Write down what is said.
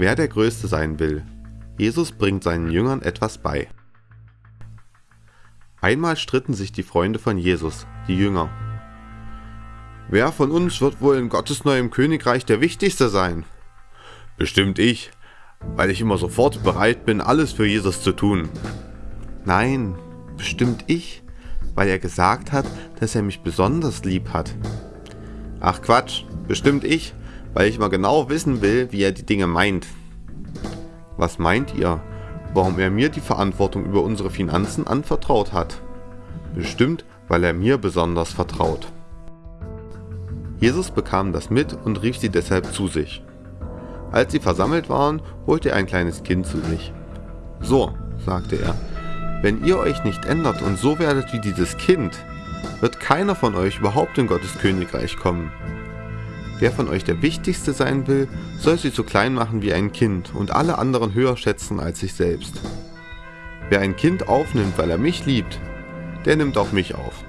Wer der Größte sein will. Jesus bringt seinen Jüngern etwas bei. Einmal stritten sich die Freunde von Jesus, die Jünger. Wer von uns wird wohl in Gottes neuem Königreich der Wichtigste sein? Bestimmt ich, weil ich immer sofort bereit bin, alles für Jesus zu tun. Nein, bestimmt ich, weil er gesagt hat, dass er mich besonders lieb hat. Ach Quatsch, bestimmt ich, weil ich mal genau wissen will, wie er die Dinge meint. Was meint ihr, warum er mir die Verantwortung über unsere Finanzen anvertraut hat? Bestimmt, weil er mir besonders vertraut. Jesus bekam das mit und rief sie deshalb zu sich. Als sie versammelt waren, holte er ein kleines Kind zu sich. So, sagte er, wenn ihr euch nicht ändert und so werdet wie dieses Kind, wird keiner von euch überhaupt in Gottes Königreich kommen. Wer von euch der Wichtigste sein will, soll sich so klein machen wie ein Kind und alle anderen höher schätzen als sich selbst. Wer ein Kind aufnimmt, weil er mich liebt, der nimmt auch mich auf.